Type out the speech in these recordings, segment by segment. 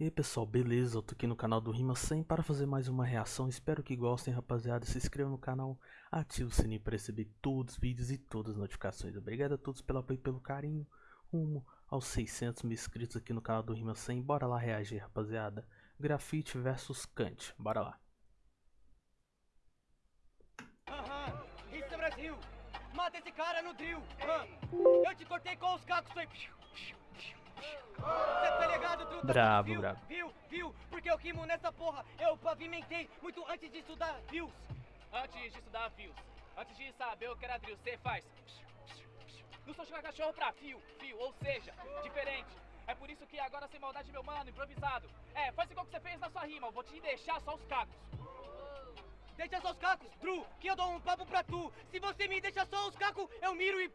E aí pessoal, beleza? Eu tô aqui no canal do Rima 100 para fazer mais uma reação, espero que gostem rapaziada, se inscreva no canal, ative o sininho para receber todos os vídeos e todas as notificações. Obrigado a todos pelo apoio e pelo carinho, rumo aos 600 mil inscritos aqui no canal do Rima 100, bora lá reagir rapaziada. Grafite versus Kant, bora lá. Aham, isso é Brasil! Mata esse cara no drill! Eu te cortei com os cacos, foi... Tá ligado, truta? Bravo, viu, bravo. Viu, viu? Porque eu rimo nessa porra, eu pavimentei muito antes de estudar views. Antes de estudar fios, antes de saber o que era drill, você faz. Não sou jogar cachorro pra fio, fio, ou seja, diferente. É por isso que agora sem maldade, meu mano, improvisado. É, faz igual que você fez na sua rima, eu vou te deixar só os cacos. Deixa só os cacos, Tru, que eu dou um papo pra tu. Se você me deixa só os cacos, eu miro e...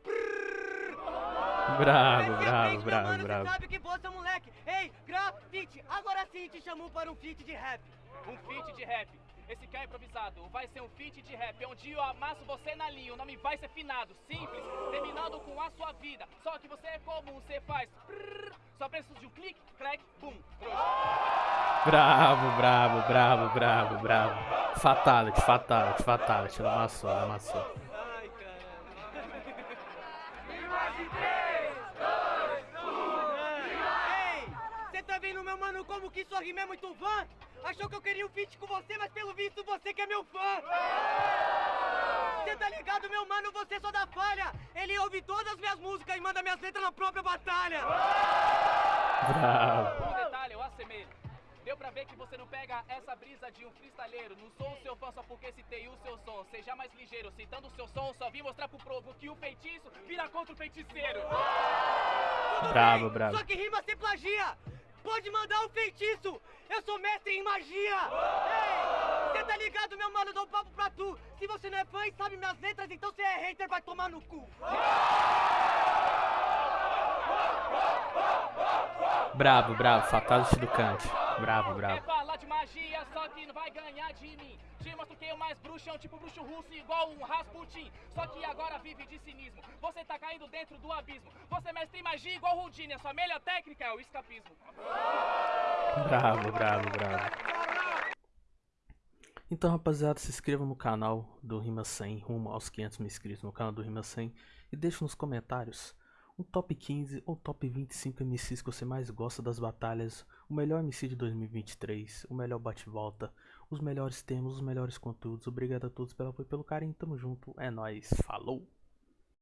Bravo, bravo, bravo, bravo. sabe que você é moleque. Ei, grafite, agora sim te chamou para um feat de rap. Um feat de rap. Esse cá é improvisado, vai ser um feat de rap, onde eu amasso você na linha, o nome vai ser finado, simples, terminando com a sua vida. Só que você é comum, você faz prrr, só preciso de um clique, crack, boom, trouxa. Bravo, bravo, bravo, bravo, bravo. Fatality, fatality, fatality, ela amassou, ela amassou. Ai, caralho. Ei, você tá vendo, meu mano, como que rima é muito fã? Achou que eu queria um feat com você, mas pelo visto você que é meu fã. Você tá ligado, meu mano, você só dá falha. Ele ouve todas as minhas músicas e manda minhas letras na própria batalha. Bravo. Ver que você não pega essa brisa de um freestyleiro. Não sou o seu fã só porque citei o seu som. Seja mais ligeiro, citando o seu som, só vim mostrar pro povo que o feitiço vira contra o feiticeiro. Tudo Bravo, bem, bravo. Só que rima sem plagia. Pode mandar um feitiço. Eu sou mestre em magia. Ei, você tá ligado, meu mano? Eu dou um papo pra tu. Se você não é fã e sabe minhas letras, então você é hater, vai tomar no cu. Bravo, bravo, fatality do Kant. Bravo, bravo. falar de magia, só que não vai ganhar de mim. Te mostro que eu mais bruxo, é um tipo bruxo russo igual um Rasputin. Só que agora vive de cinismo. Você tá caindo dentro do abismo. Você mestre em magia igual Houdini. A sua melhor técnica é o escapismo. Bravo, bravo, bravo. Então, rapaziada, se inscreva no canal do Rima 100, rumo aos 500 mil inscritos no canal do Rima 100 e deixe nos comentários um top 15 ou top 25 MCs que você mais gosta das batalhas, o melhor MC de 2023, o melhor bate-volta, os melhores temas, os melhores conteúdos. Obrigado a todos pelo apoio e pelo carinho, tamo junto, é nóis, falou!